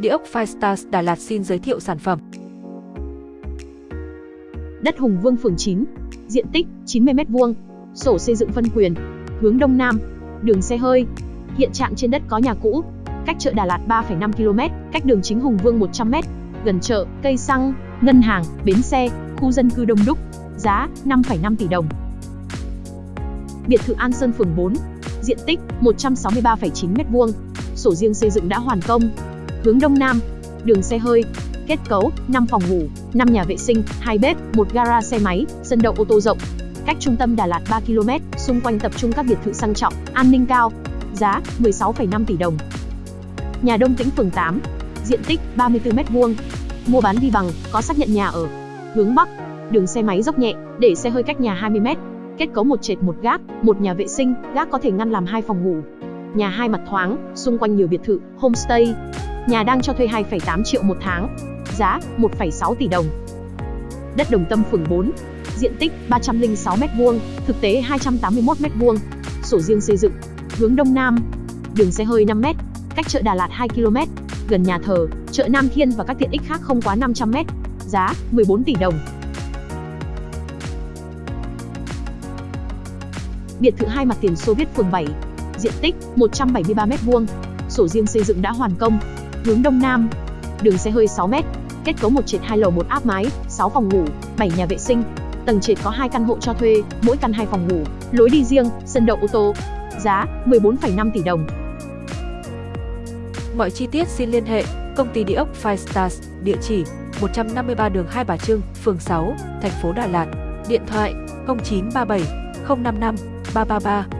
Địa ốc Firestars Đà Lạt xin giới thiệu sản phẩm. Đất Hùng Vương phường 9, diện tích 90m2, sổ xây dựng phân quyền, hướng Đông Nam, đường xe hơi. Hiện trạng trên đất có nhà cũ, cách chợ Đà Lạt 3,5 km, cách đường chính Hùng Vương 100m, gần chợ, cây xăng, ngân hàng, bến xe, khu dân cư đông đúc. Giá 5,5 tỷ đồng. Biệt thự An Sơn phường 4, diện tích 163,9 m2, sổ riêng xây dựng đã hoàn công. Hướng Đông Nam, đường xe hơi, kết cấu 5 phòng ngủ, 5 nhà vệ sinh, 2 bếp, 1 gara xe máy, sân đậu ô tô rộng. Cách trung tâm Đà Lạt 3 km, xung quanh tập trung các biệt thự sang trọng, an ninh cao. Giá 16,5 tỷ đồng. Nhà Đông Tĩnh phường 8, diện tích 34 m2. Mua bán đi bằng, có xác nhận nhà ở. Hướng Bắc, đường xe máy dốc nhẹ, để xe hơi cách nhà 20 m. Kết cấu một trệt một gác, một nhà vệ sinh, gác có thể ngăn làm hai phòng ngủ. Nhà hai mặt thoáng, xung quanh nhiều biệt thự, homestay. Nhà đang cho thuê 2,8 triệu một tháng. Giá 1,6 tỷ đồng. Đất Đồng Tâm phường 4, diện tích 306 m2, thực tế 281 m2. Sổ riêng xây dựng, hướng đông nam. Đường xe hơi 5 m, cách chợ Đà Lạt 2 km, gần nhà thờ, chợ Nam Thiên và các tiện ích khác không quá 500 m. Giá 14 tỷ đồng. Biệt thự hai mặt tiền Soviet phường 7, diện tích 173 m2, sổ riêng xây dựng đã hoàn công, hướng đông nam. Đường xe hơi 6 m, kết cấu một trệt hai lầu một áp mái, 6 phòng ngủ, 7 nhà vệ sinh. Tầng trệt có hai căn hộ cho thuê, mỗi căn hai phòng ngủ, lối đi riêng, sân đậu ô tô. Giá 14,5 tỷ đồng. Mọi chi tiết xin liên hệ công ty địa ốc Five Stars, địa chỉ 153 đường Hai Bà Trưng, phường 6, thành phố Đà Lạt. Điện thoại 0937 055 333